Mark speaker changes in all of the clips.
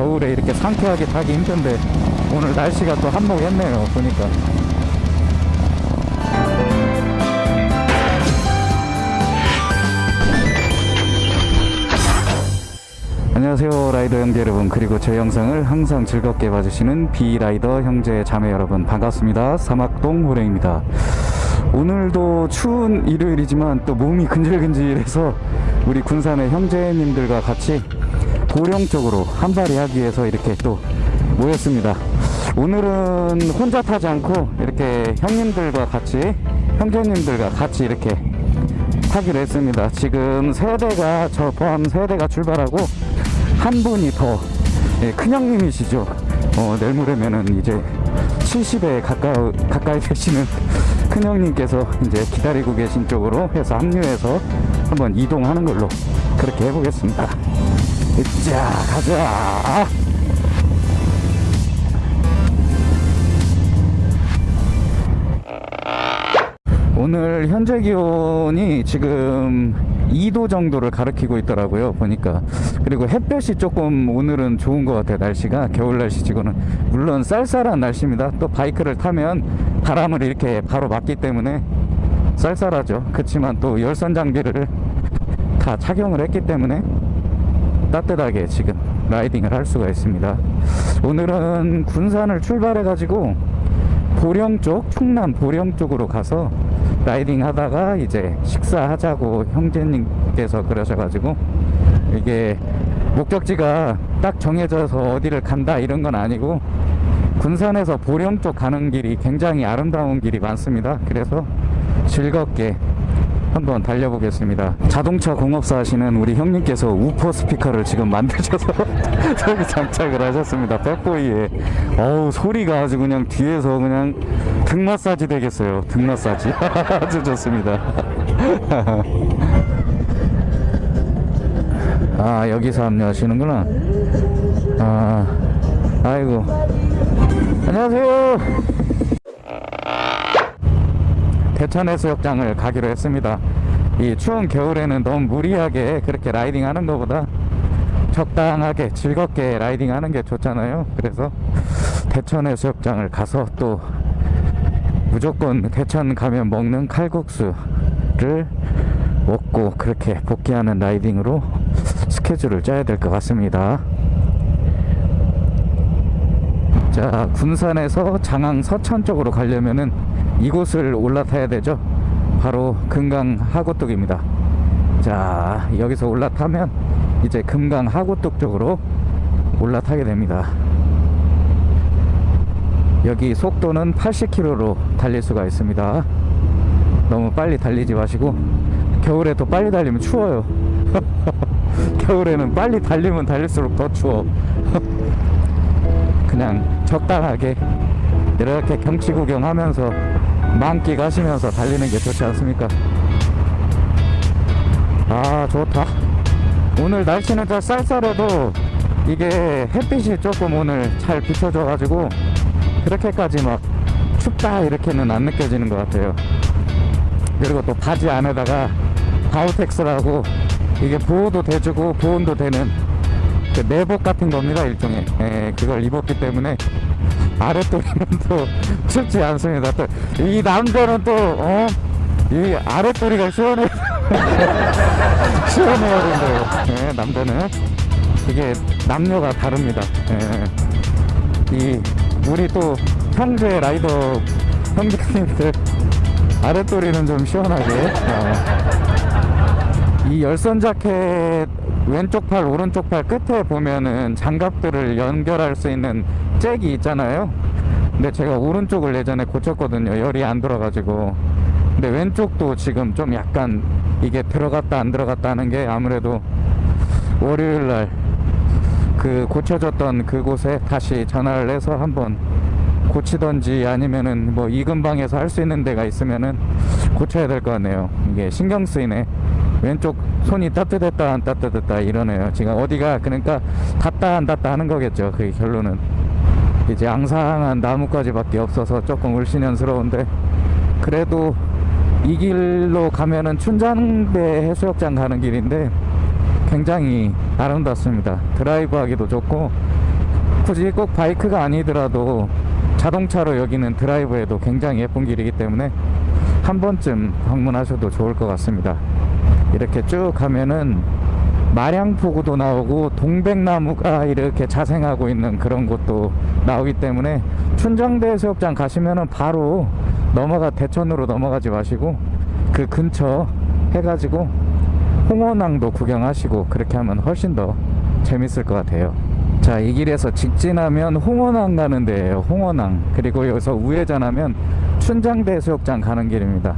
Speaker 1: 겨울에 이렇게 상쾌하게 타기 힘든데 오늘 날씨가 또 한몫했네요 보니까. 안녕하세요 라이더 형제 여러분. 그리고 제 영상을 항상 즐겁게 봐주시는 비라이더 형제 자매 여러분 반갑습니다. 사막동 호랭입니다. 오늘도 추운 일요일이지만 또 몸이 근질근질해서 우리 군산의 형제님들과 같이 보령 쪽으로 한발이 하기 위해서 이렇게 또 모였습니다 오늘은 혼자 타지 않고 이렇게 형님들과 같이 형제님들과 같이 이렇게 타기로 했습니다. 지금 세 대가 저 포함 세 대가 출발하고 한 분이 더 예, 큰형님이시죠. 어, 내일 모레면은 이제 70에 가까 가까이 되시는 큰형님께서 이제 기다리고 계신 쪽으로 해서 합류해서 한번 이동하는 걸로 그렇게 해보겠습니다. 자 가자. 오늘 현재 기온이 지금 2도 정도를 가리키고 있더라고요 보니까. 그리고 햇볕이 조금 오늘은 좋은 것 같아요 날씨가. 겨울 날씨치고는 물론 쌀쌀한 날씨입니다. 또 바이크를 타면 바람을 이렇게 바로 맞기 때문에 쌀쌀하죠. 그렇지만 또 열선 장비를 다 착용을 했기 때문에 따뜻하게 지금 라이딩을 할 수가 있습니다. 오늘은 군산을 출발해 가지고 보령 쪽 충남 보령 쪽으로 가서 라이딩 하다가 이제 식사하자고 형제님께서 그러셔가지고 이게 목적지가 딱 정해져서 어디를 간다 이런 건 아니고 군산에서 보령 쪽 가는 길이 굉장히 아름다운 길이 많습니다. 그래서 즐겁게 한번 달려보겠습니다. 자동차 공업사 하시는 우리 형님께서 우퍼 스피커를 지금 만드셔서 저기 장착을 하셨습니다. 백보이에. 어우 소리가 아주 그냥 뒤에서 그냥 등 마사지 되겠어요. 등 마사지. 아주 좋습니다. 아 여기서 합류하시는구나. 아 아이고. 안녕하세요 대천해수욕장을 가기로 했습니다. 이 추운 겨울에는 너무 무리하게 그렇게 라이딩 하는 것보다 적당하게 즐겁게 라이딩 하는 게 좋잖아요. 그래서 대천해수욕장을 가서 또 무조건 대천 가면 먹는 칼국수를 먹고 그렇게 복귀하는 라이딩으로 스케줄을 짜야 될 것 같습니다. 자 군산에서 장항 서천 쪽으로 가려면은 이곳을 올라타야 되죠? 바로 금강 하구뚝입니다. 자 여기서 올라타면 이제 금강 하구뚝 쪽으로 올라타게 됩니다. 여기 속도는 80km로 달릴 수가 있습니다. 너무 빨리 달리지 마시고 겨울에 또 빨리 달리면 추워요. 겨울에는 빨리 달리면 달릴수록 더 추워. 그냥 적당하게 이렇게 경치 구경하면서 만끽 하시면서 달리는 게 좋지 않습니까? 아 좋다. 오늘 날씨는 좀 쌀쌀해도 이게 햇빛이 조금 오늘 잘 비춰져 가지고 그렇게까지 막 춥다 이렇게는 안 느껴지는 것 같아요. 그리고 또 바지 안에다가 바우텍스라고 이게 보호도 돼주고 보온도 되는 그 내복 같은 겁니다 일종의. 예, 그걸 입었기 때문에 아랫도리는 또 춥지 않습니다. 또 이 남자는 또 어? 이 아랫도리가 시원해 시원해야 된다요 예, 남자는 이게 남녀가 다릅니다 예. 이 우리 또 형제 라이더 형제님들 아랫도리는 좀 시원하게 어. 이 열선 자켓 왼쪽 팔 오른쪽 팔 끝에 보면은 장갑들을 연결할 수 있는 잭이 있잖아요 근데 제가 오른쪽을 예전에 고쳤거든요. 열이 안 들어가지고. 근데 왼쪽도 지금 좀 약간 이게 들어갔다 안 들어갔다 하는 게 아무래도 월요일날 그 고쳐졌던 그곳에 다시 전화를 해서 한번 고치던지 아니면은 뭐 이근방에서 할 수 있는 데가 있으면은 고쳐야 될 것 같네요. 이게 신경 쓰이네. 왼쪽 손이 따뜻했다 안 따뜻했다 이러네요. 지금 어디가 그러니까 닿다 안 닿다 하는 거겠죠. 그 결론은 이제 앙상한 나무까지밖에 없어서 조금 울신연스러운데 그래도 이 길로 가면은 춘장배 해수욕장 가는 길인데 굉장히 아름답습니다 드라이브 하기도 좋고 굳이 꼭 바이크가 아니더라도 자동차로 여기는 드라이브에도 굉장히 예쁜 길이기 때문에 한 번쯤 방문하셔도 좋을 것 같습니다. 이렇게 쭉 가면은 마량포구도 나오고 동백나무가 이렇게 자생하고 있는 그런 곳도 나오기 때문에 춘정대 해수욕장 가시면은 바로 넘어가 대천으로 넘어가지 마시고 그 근처 해가지고 홍원항도 구경하시고 그렇게 하면 훨씬 더 재밌을 것 같아요. 자, 이 길에서 직진하면 홍원항 가는 데예요. 홍원항. 그리고 여기서 우회전하면 춘장대 해수욕장 가는 길입니다.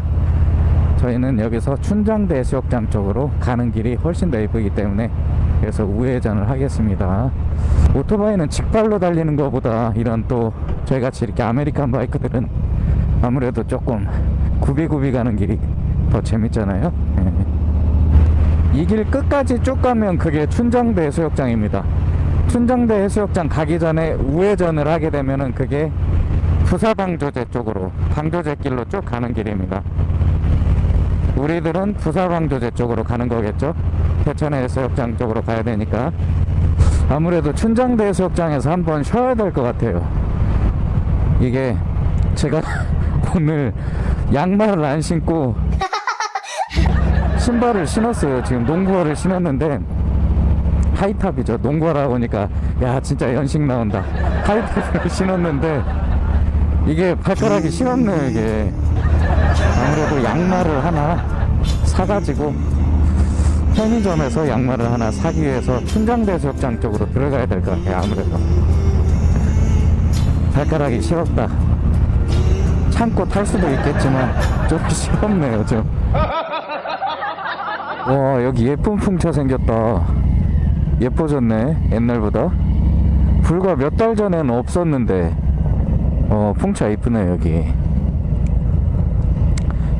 Speaker 1: 저희는 여기서 춘장대 해수욕장 쪽으로 가는 길이 훨씬 더 예쁘기 때문에 그래서 우회전을 하겠습니다. 오토바이는 직빨로 달리는 것보다 이런 또 저희같이 이렇게 American bike들은 아무래도 조금 구비구비 가는 길이 더 재밌잖아요. 이 길 끝까지 쭉 가면 그게 춘장대 해수욕장입니다. 춘장대 해수욕장 가기 전에 우회전을 하게 되면은 그게 부사방조제 쪽으로 방조제 길로 쭉 가는 길입니다. 우리들은 부사방조제 쪽으로 가는 거겠죠? 대천 해수욕장 쪽으로 가야 되니까 아무래도 춘장대 해수욕장에서 한번 쉬어야 될 것 같아요. 이게 제가 오늘 양말을 안 신고 신발을 신었어요. 지금 농구화를 신었는데 하이탑이죠. 농구화라 보니까 야 진짜 연식 나온다. 하이탑을 신었는데 이게 발가락이 시렵네요 이게. 아무래도 양말을 하나 사가지고 편의점에서 양말을 하나 사기 위해서 춘장대수욕장 쪽으로 들어가야 될 것 같아요. 아무래도 발가락이 시렵다. 참고 탈 수도 있겠지만 좀 시렵네요 좀. 와 여기 예쁜 풍차 생겼다 예뻐졌네 옛날보다 불과 몇 달 전에는 없었는데 어 풍차 이쁘네 여기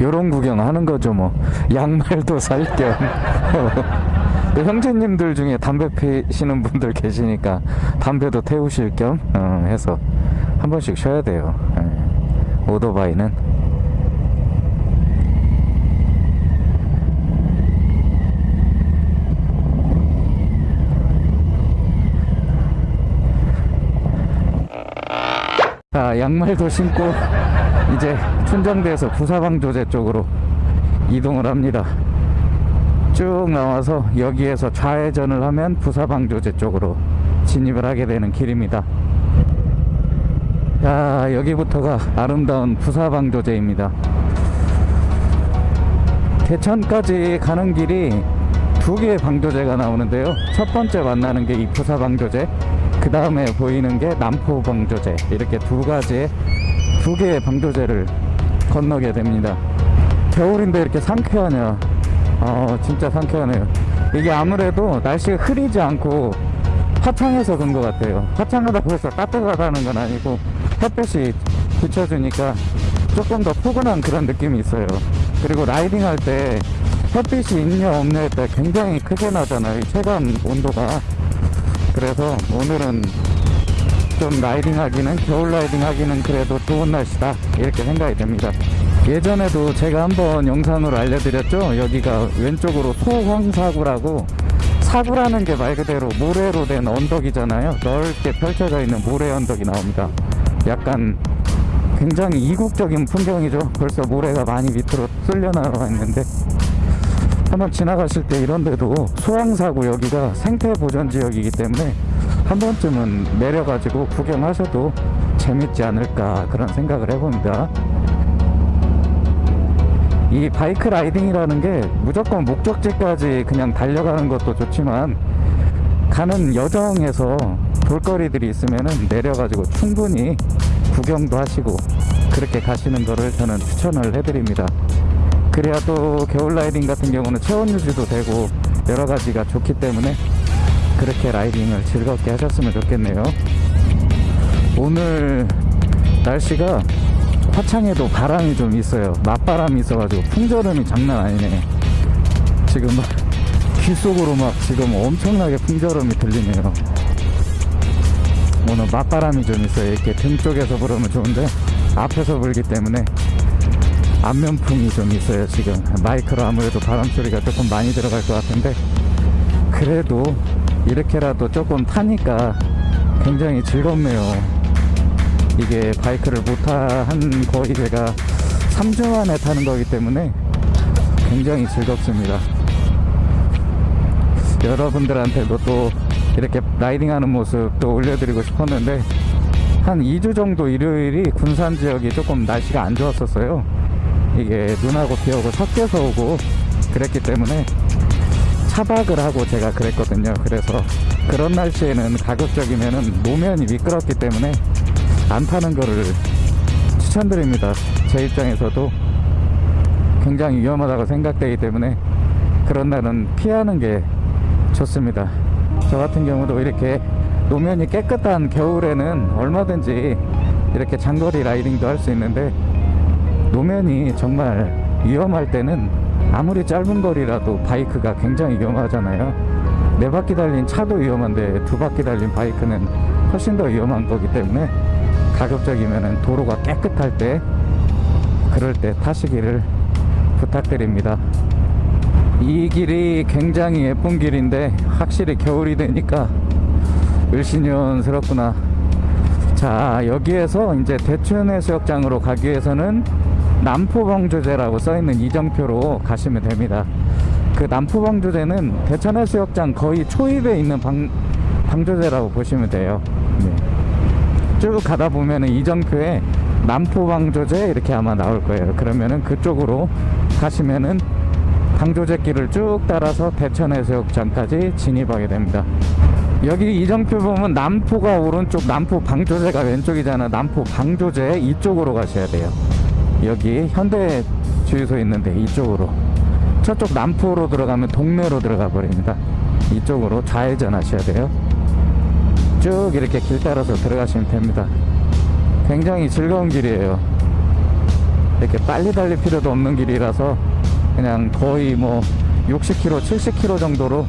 Speaker 1: 요런 구경 하는 거죠 뭐. 양말도 살겸. 형제님들 중에 담배 피시는 분들 계시니까 담배도 태우실 겸 어, 해서 한 번씩 쉬어야 돼요. 예. 오토바이는. 자 양말도 신고 이제 춘정대에서 부사방조제 쪽으로 이동을 합니다. 쭉 나와서 여기에서 좌회전을 하면 부사방조제 쪽으로 진입을 하게 되는 길입니다. 야 여기부터가 아름다운 부사방조제입니다. 대천까지 가는 길이 두 개의 방조제가 나오는데요. 첫 번째 만나는 게 이 부사방조제 그 다음에 보이는 게 남포방조제 이렇게 두 가지의 두 개의 방조제를 건너게 됩니다. 겨울인데 이렇게 상쾌하냐? 아 진짜 상쾌하네요. 이게 아무래도 날씨가 흐리지 않고 화창해서 그런 것 같아요. 화창하다고 해서 따뜻하다는 건 아니고 햇볕이 비춰주니까 조금 더 포근한 그런 느낌이 있어요. 그리고 라이딩 할 때 햇빛이 있냐 없냐에 굉장히 크게 나잖아요. 이 체감 온도가. 그래서 오늘은 좀 riding 하기는 겨울 riding 하기는 그래도 좋은 날씨다. 이렇게 생각이 됩니다. 예전에도 제가 한번 영상으로 알려드렸죠? 여기가 왼쪽으로 소황사구라고. 사구라는 게 말 그대로 모래로 된 언덕이잖아요. 넓게 펼쳐져 있는 모래 언덕이 나옵니다. 약간 굉장히 이국적인 풍경이죠. 벌써 모래가 많이 밑으로 쓸려 나와 있는데. 한번 지나가실 때 이런 데도 소황사구 여기가 생태보전 지역이기 때문에 한 번쯤은 내려가지고 구경하셔도 재밌지 않을까 그런 생각을 해봅니다. 이 바이크 라이딩이라는 게 무조건 목적지까지 그냥 달려가는 것도 좋지만 가는 여정에서 볼거리들이 있으면 내려가지고 충분히 구경도 하시고 그렇게 가시는 거를 저는 추천을 해드립니다. 그래야 또 겨울 라이딩 같은 경우는 체온 유지도 되고 여러 가지가 좋기 때문에 그렇게 라이딩을 즐겁게 하셨으면 좋겠네요. 오늘 날씨가 화창해도 바람이 좀 있어요. 맞바람이 있어가지고 풍절음이 장난 아니네. 지금 막 귓속으로 막 지금 엄청나게 풍절음이 들리네요. 오늘 맞바람이 좀 있어요. 이렇게 등 쪽에서 불으면 좋은데 앞에서 불기 때문에 안면풍이 좀 있어요 지금. 마이크로 아무래도 바람 소리가 조금 많이 들어갈 것 같은데 그래도 이렇게라도 조금 타니까 굉장히 즐겁네요. 이게 바이크를 못한 거의 제가 3주 만에 타는 거기 때문에 굉장히 즐겁습니다. 여러분들한테도 또 이렇게 라이딩하는 모습도 올려드리고 싶었는데 한 2주 정도 일요일이 군산 지역이 조금 날씨가 안 좋았었어요. 이게 눈하고 비하고 섞여서 오고 그랬기 때문에 차박을 하고 제가 그랬거든요. 그래서 그런 날씨에는 가급적이면은 노면이 미끄럽기 때문에 안 타는 거를 추천드립니다. 제 입장에서도 굉장히 위험하다고 생각되기 때문에 그런 날은 피하는 게 좋습니다. 저 같은 경우도 이렇게 노면이 깨끗한 겨울에는 얼마든지 이렇게 장거리 라이딩도 할 수 있는데 노면이 정말 위험할 때는 아무리 짧은 거리라도 바이크가 굉장히 위험하잖아요. 네 바퀴 달린 차도 위험한데 두 바퀴 달린 바이크는 훨씬 더 위험한 거기 때문에 가급적이면 도로가 깨끗할 때 그럴 때 타시기를 부탁드립니다. 이 길이 굉장히 예쁜 길인데 확실히 겨울이 되니까 을신년스럽구나. 자 여기에서 이제 대천해수욕장으로 가기 위해서는 남포방조제라고 써있는 이정표로 가시면 됩니다. 그 남포방조제는 대천해수욕장 거의 초입에 있는 방, 방조제라고 보시면 돼요. 네. 쭉 가다 보면은 이정표에 남포방조제 이렇게 아마 나올 거예요. 그러면은 그쪽으로 가시면은 방조제 길을 쭉 따라서 대천해수욕장까지 진입하게 됩니다. 여기 이정표 보면 남포가 오른쪽, 남포 방조제가 왼쪽이잖아. 남포 방조제 이쪽으로 가셔야 돼요. 여기 현대 주유소 있는데 이쪽으로. 저쪽 남포로 들어가면 동네로 들어가 버립니다. 이쪽으로 좌회전 하셔야 돼요. 쭉 이렇게 길 따라서 들어가시면 됩니다. 굉장히 즐거운 길이에요. 이렇게 빨리 달릴 필요도 없는 길이라서 그냥 거의 뭐 60km, 70km 정도로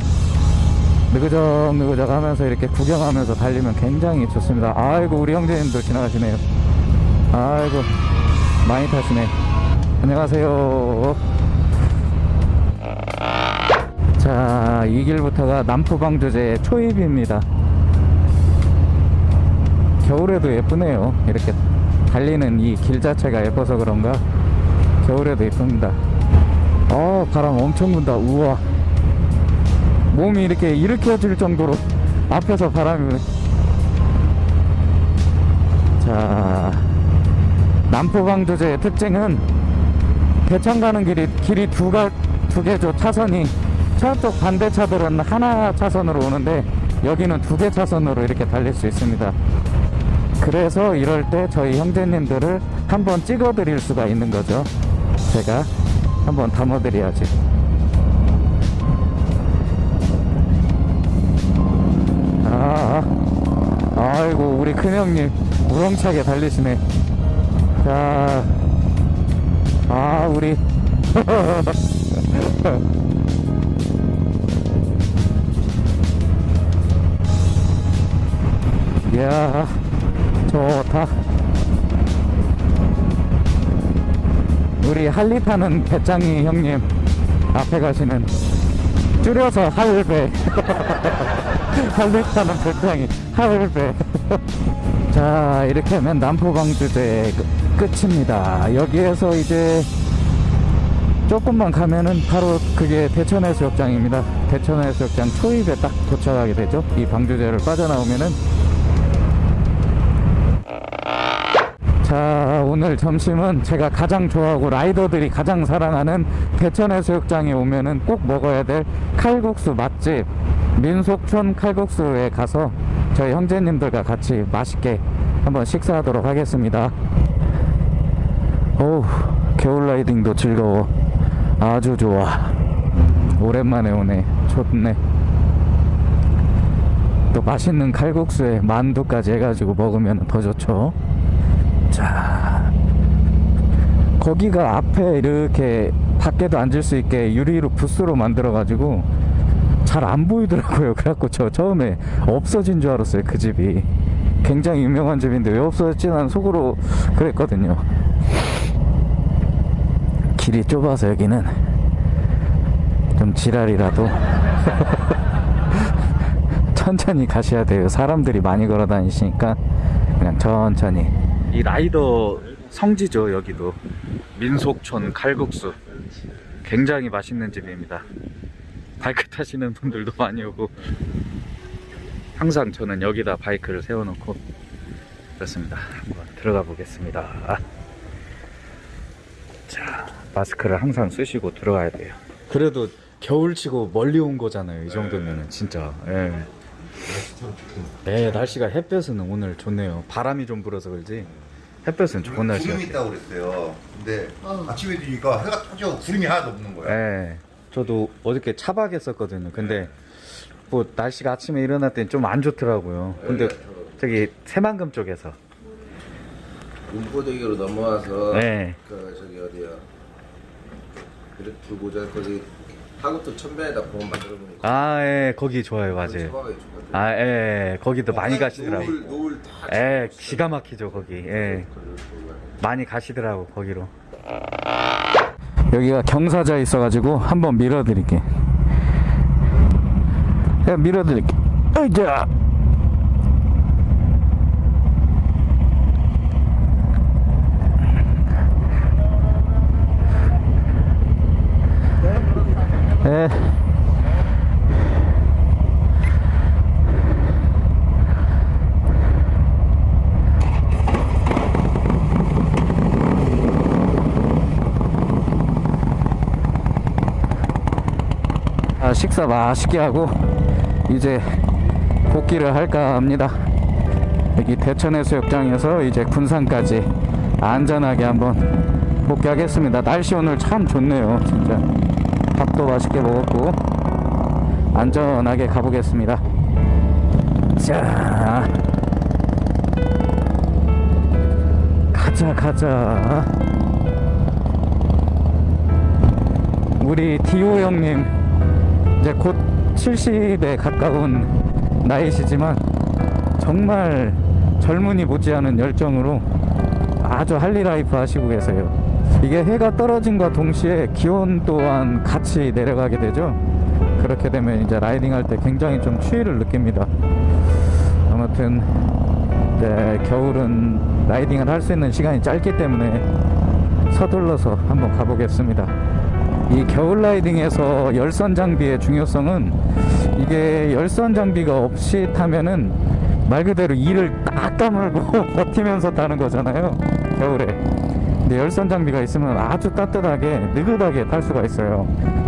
Speaker 1: 느그적 느그적 하면서 이렇게 구경하면서 달리면 굉장히 좋습니다. 아이고 우리 형제님도 지나가시네요. 아이고 많이 타시네. 안녕하세요. 자, 이 길부터가 남포방조제 초입입니다. 겨울에도 예쁘네요. 이렇게 달리는 이 길 자체가 예뻐서 그런가 겨울에도 예쁩니다. 어, 바람 엄청 분다. 우와. 몸이 이렇게 일으켜질 정도로 앞에서 바람이. 자, 남포방조제의 특징은 대천 가는 길이 길이 두가 두 개죠 차선이 저쪽 반대 차들은 하나 차선으로 오는데 여기는 두 개 차선으로 이렇게 달릴 수 있습니다. 그래서 이럴 때 저희 형제님들을 한번 찍어 드릴 수가 있는 거죠. 제가 한번 담아 드려야지. 아, 아이고 우리 큰형님 우렁차게 달리시네. 자, 아 우리. 이야 좋다. 우리 할리 타는 배짱이 형님 앞에 가시는 줄여서 할배. 할배 타는 배짱이 할배. 자 이렇게 하면 남포방주제 끝입니다. 여기에서 이제 조금만 가면은 바로 그게 대천해수욕장입니다. 대천해수욕장 초입에 딱 도착하게 되죠. 이 방주제를 빠져나오면은. 자 오늘 점심은 제가 가장 좋아하고 라이더들이 가장 사랑하는 대천해수욕장에 오면은 꼭 먹어야 될 칼국수 맛집. 민속촌 칼국수에 가서 저희 형제님들과 같이 맛있게 한번 식사하도록 하겠습니다 어우 겨울 라이딩도 즐거워. 아주 좋아. 오랜만에 오네. 좋네. 또 맛있는 칼국수에 만두까지 해가지고 먹으면 더 좋죠. 자 거기가 앞에 이렇게 밖에도 앉을 수 있게 유리로 부스로 만들어 가지고 잘 안 보이더라고요. 그래갖고 저 처음에 없어진 줄 알았어요 그 집이. 굉장히 유명한 집인데 왜 없어졌지 난 속으로 그랬거든요 길이 좁아서 여기는 좀 지랄이라도 천천히 가셔야 돼요. 사람들이 많이 걸어 다니시니까 그냥 천천히. 이 라이더 성지죠, 여기도. 민속촌 칼국수. 굉장히 맛있는 집입니다. 바이크 타시는 분들도 많이 오고 항상 저는 여기다 바이크를 세워놓고 그렇습니다. 한번 들어가 보겠습니다. 자, 마스크를 항상 쓰시고 들어가야 돼요. 그래도 겨울치고 멀리 온 거잖아요. 이 정도면은 진짜. 예. 네, 날씨가 햇볕은 오늘 좋네요. 바람이 좀 불어서 그렇지. 햇볕은 좋은 날씨가.
Speaker 2: 구름이 있다고 그랬어요. 근데 아침에 되니까 해가 터져 구름이 하나도 없는 거야.
Speaker 1: 예. 저도 어저께 차박했었거든요. 근데 뭐 날씨가 아침에 일어날 땐좀안 좋더라고요. 근데 저기 새만금 쪽에서
Speaker 3: 운포대교로 넘어와서
Speaker 1: 네.
Speaker 3: 그 저기 어디야 이렇게 보자 거기 하구도 천변에다 공원 만들어 놓은 거
Speaker 1: 아, 예, 거기 좋아요, 맞아요. 아, 예, 거기도 많이 가시더라고.
Speaker 3: 노을 노을 다
Speaker 1: 예, 기가 막히죠, 거기. 예. 많이 가시더라고, 거기로. 여기가 경사자 있어가지고 한번 밀어드릴게. 야, 밀어드릴게. 으자! 예. 아, 식사 맛있게 하고 이제 복귀를 할까 합니다. 여기 대천해수욕장에서 이제 군산까지 안전하게 한번 복귀하겠습니다. 날씨 오늘 참 좋네요, 진짜. 밥도 맛있게 먹었고 안전하게 가보겠습니다. 자, 가자 가자. 우리 디오 형님 이제 곧 70에 가까운 나이시지만 정말 젊은이 못지않은 열정으로 아주 할리라이프 하시고 계세요. 이게 해가 떨어짐과 동시에 기온 또한 같이 내려가게 되죠. 그렇게 되면 이제 라이딩 할 때 굉장히 좀 추위를 느낍니다. 아무튼 이제 겨울은 라이딩을 할 수 있는 시간이 짧기 때문에 서둘러서 한번 가보겠습니다. 이 겨울 라이딩에서 열선 장비의 중요성은 이게 열선 장비가 없이 타면은 말 그대로 이를 딱 다물고 버티면서 타는 거잖아요. 겨울에. 근데 열선 장비가 있으면 아주 따뜻하게 느긋하게 탈 수가 있어요.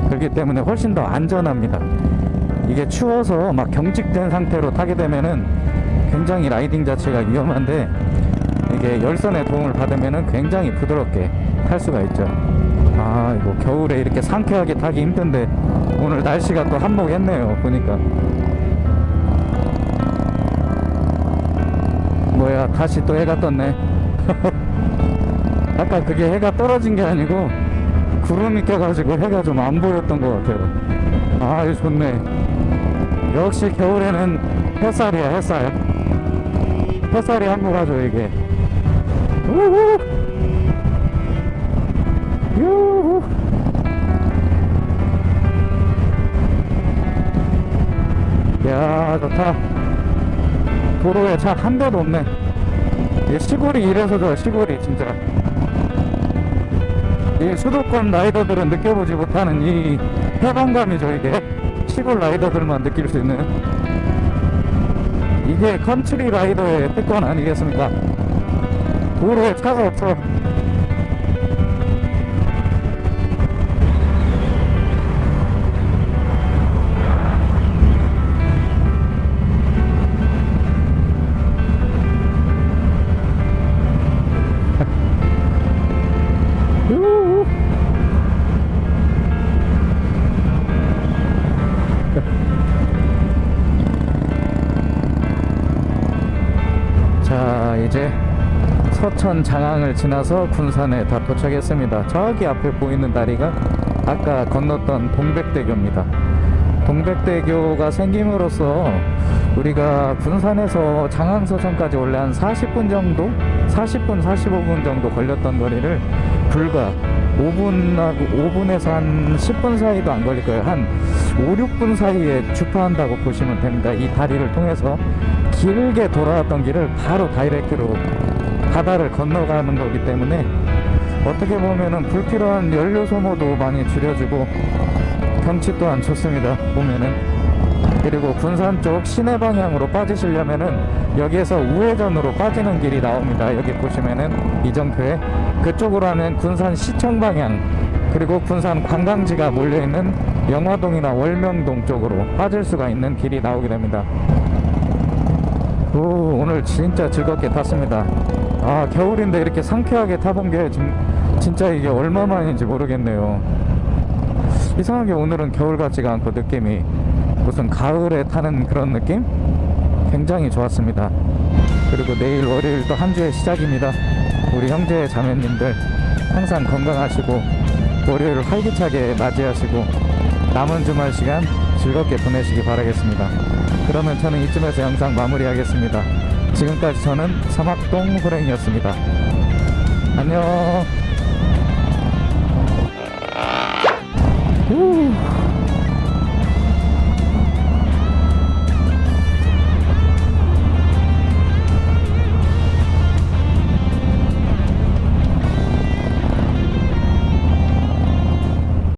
Speaker 1: 그렇기 때문에 훨씬 더 안전합니다. 이게 추워서 막 경직된 상태로 타게 되면은 굉장히 라이딩 자체가 위험한데 이게 열선의 도움을 받으면은 굉장히 부드럽게 탈 수가 있죠. 아, 이거 겨울에 이렇게 상쾌하게 타기 힘든데 오늘 날씨가 또 한몫했네요. 보니까. 뭐야, 다시 또 해가 떴네. 아까 그게 해가 떨어진 게 아니고 구름이 껴가지고 해가 좀 안 보였던 것 같아요. 아, 좋네. 역시 겨울에는 햇살이야, 햇살. 햇살이 한몫하죠, 이게. 우후! 유후. 야 좋다 도로에 차 한 대도 없네 이 시골이 이래서 좋아 시골이 진짜 이 수도권 rider들은 느껴보지 못하는 이 해방감이죠 이게 시골 rider들만 느낄 수 있는 이게 country rider의 특권 아니겠습니까? 도로에 차가 없어 서천 장항을 지나서 군산에 다 도착했습니다 저기 앞에 보이는 다리가 아까 건넜던 동백대교입니다 동백대교가 생김으로써 우리가 군산에서 장항서천까지 원래 한 40분 정도 40분 45분 정도 걸렸던 거리를 불과 5분하고 5분에서 한 10분 사이도 안 걸릴 거예요. 한 5, 6분 사이에 주파한다고 보시면 됩니다. 이 다리를 통해서 길게 돌아왔던 길을 바로 다이렉트로 바다를 건너가는 거기 때문에 어떻게 보면은 불필요한 연료 소모도 많이 줄여주고 경치 또한 좋습니다. 보면은 그리고 군산 쪽 시내 방향으로 빠지시려면은 여기에서 우회전으로 빠지는 길이 나옵니다. 여기 보시면은 이정표에 그쪽으로 하면 군산 시청 방향 그리고 군산 관광지가 몰려있는 영화동이나 월명동 쪽으로 빠질 수가 있는 길이 나오게 됩니다. 오, 오늘 진짜 즐겁게 탔습니다. 아, 겨울인데 이렇게 상쾌하게 타본 게 진, 진짜 이게 얼마만인지 모르겠네요. 이상하게 오늘은 겨울 같지가 않고 느낌이 무슨 가을에 타는 그런 느낌? 굉장히 좋았습니다. 그리고 내일 월요일 또 한 주의 시작입니다. 우리 형제 자매님들 항상 건강하시고 월요일을 활기차게 맞이하시고 남은 주말 시간 즐겁게 보내시기 바라겠습니다. 그러면 저는 이쯤에서 영상 마무리하겠습니다. 지금까지 저는 사막동 호랭이였습니다. 안녕. 후.